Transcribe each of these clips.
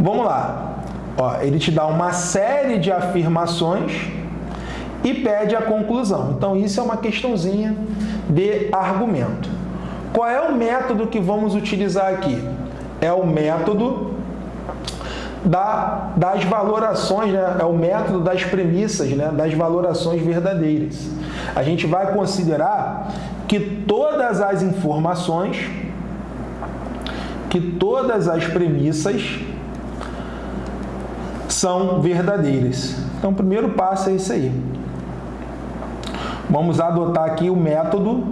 Vamos lá. Ó, ele te dá uma série de afirmações e pede a conclusão. Então, isso é uma questãozinha de argumento. Qual é o método que vamos utilizar aqui? É o método da, das valorações, né? é o método das premissas, né? das valorações verdadeiras. A gente vai considerar que todas as informações, que todas as premissas são verdadeiras. Então, o primeiro passo é isso aí. Vamos adotar aqui o método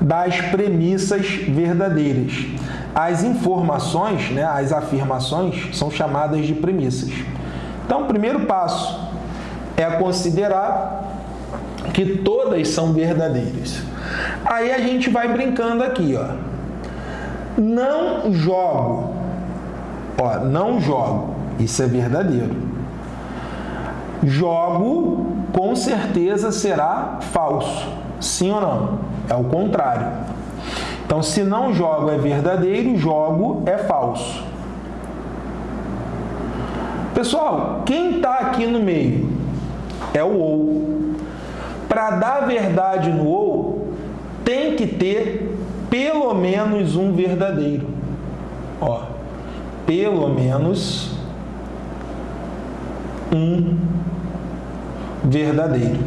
das premissas verdadeiras. As informações, né, as afirmações, são chamadas de premissas. Então, o primeiro passo é considerar que todas são verdadeiras. Aí a gente vai brincando aqui, ó. Não jogo. Ó, não jogo. Isso é verdadeiro. Jogo com certeza será falso. Sim ou não? É o contrário. Então, se não jogo é verdadeiro, jogo é falso. Pessoal, quem está aqui no meio é o ou. Para dar verdade no ou, tem que ter pelo menos um verdadeiro. Ó, pelo menos um verdadeiro.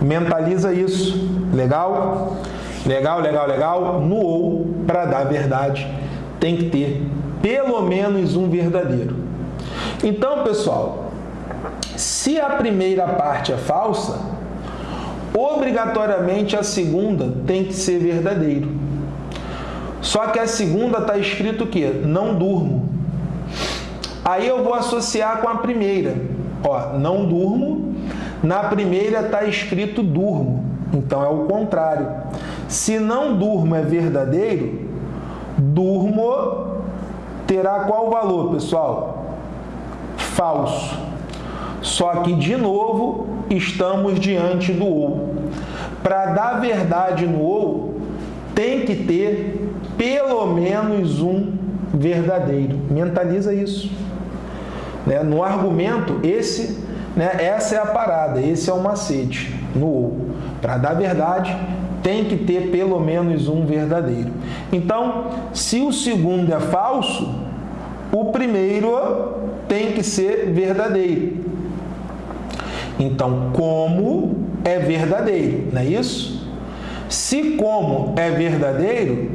Mentaliza isso. Legal? Legal, legal, legal. No ou, para dar verdade, tem que ter pelo menos um verdadeiro. Então, pessoal, se a primeira parte é falsa, obrigatoriamente a segunda tem que ser verdadeiro. Só que a segunda está escrito o quê? Não durmo. Aí eu vou associar com a primeira. Ó, não durmo. Na primeira está escrito durmo. Então é o contrário. Se não durmo é verdadeiro, durmo terá qual valor, pessoal? Falso. Só que, de novo, estamos diante do ou. Para dar verdade no ou, tem que ter pelo menos um verdadeiro. Mentaliza isso. Né? No argumento, esse, né, essa é a parada, esse é o macete no ou. Para dar verdade, tem que ter pelo menos um verdadeiro. Então, se o segundo é falso, o primeiro tem que ser verdadeiro. Então, como é verdadeiro, não é isso? Se como é verdadeiro,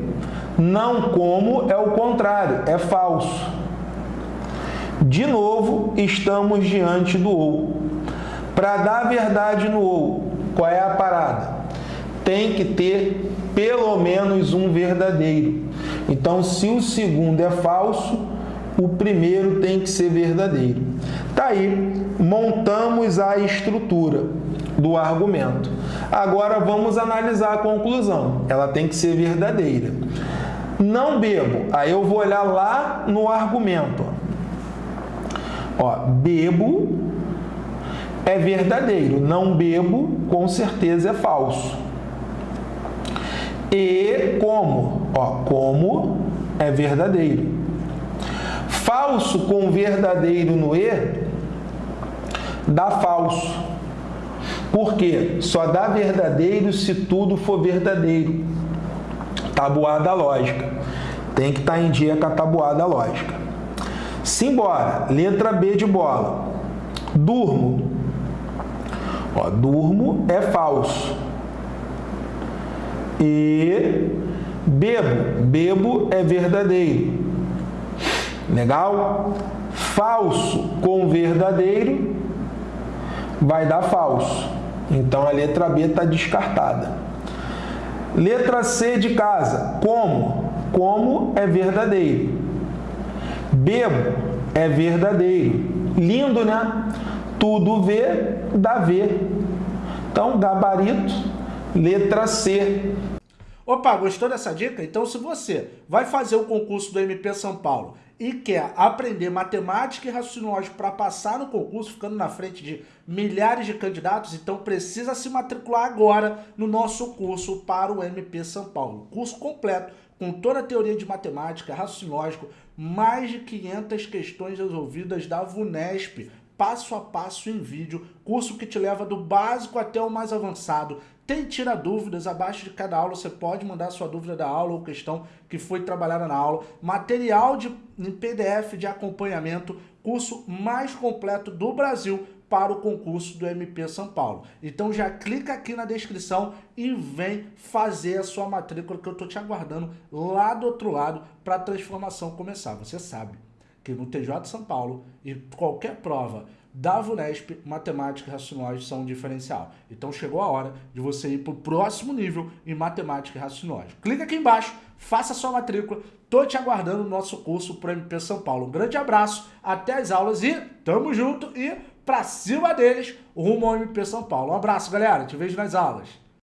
não como é o contrário, é falso. De novo, estamos diante do ou. Para dar verdade no ou, qual é a parada? Tem que ter pelo menos um verdadeiro. Então, se o segundo é falso, o primeiro tem que ser verdadeiro. Tá aí, montamos a estrutura do argumento. Agora vamos analisar a conclusão. Ela tem que ser verdadeira. Não bebo. Aí eu vou olhar lá no argumento. Ó, bebo é verdadeiro, não bebo com certeza é falso. E como? Ó, como é verdadeiro. Falso com verdadeiro no E dá falso. Por quê? Só dá verdadeiro se tudo for verdadeiro. Tabuada lógica. Tem que estar tá em dia com a tabuada lógica. Simbora. Letra B de bola. Durmo. Ó, durmo é falso. E bebo. Bebo é verdadeiro. Legal? Falso com verdadeiro vai dar falso. Então a letra B está descartada. Letra C de casa. Como? Como é verdadeiro. Bebo é verdadeiro. Lindo, né? Tudo V dá V. Então, gabarito, letra C. Opa, gostou dessa dica? Então, se você vai fazer o concurso do MP São Paulo e quer aprender matemática e raciocínio lógico para passar no concurso, ficando na frente de milhares de candidatos, então precisa se matricular agora no nosso curso para o MP São Paulo. Curso completo, com toda a teoria de matemática, raciocínio lógico, mais de 500 questões resolvidas da VUNESP, passo a passo em vídeo, curso que te leva do básico até o mais avançado. Tem tira dúvidas, abaixo de cada aula você pode mandar sua dúvida da aula ou questão que foi trabalhada na aula. Material de, em PDF de acompanhamento, curso mais completo do Brasil para o concurso do MP São Paulo. Então já clica aqui na descrição e vem fazer a sua matrícula que eu estou te aguardando lá do outro lado para a transformação começar. Você sabe que no TJ São Paulo e qualquer prova da VUNESP, matemática e raciocínio são um diferencial. Então chegou a hora de você ir para o próximo nível em matemática e raciocínio. Clica aqui embaixo, faça sua matrícula, tô te aguardando no nosso curso para MP São Paulo. Um grande abraço, até as aulas e tamo junto e pra cima deles, rumo ao MP São Paulo. Um abraço, galera. Te vejo nas aulas.